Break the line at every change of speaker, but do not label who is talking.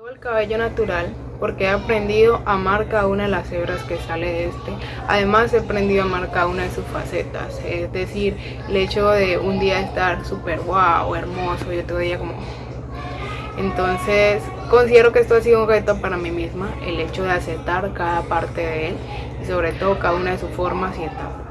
Llevo el cabello natural porque he aprendido a amar cada una de las hebras que sale de este. Además he aprendido a amar cada una de sus facetas. Es decir, el hecho de un día estar súper guau, hermoso y otro día como... Entonces considero que esto ha sido un reto para mí misma, el hecho de aceptar cada parte de él y sobre todo cada una de sus formas y etapas.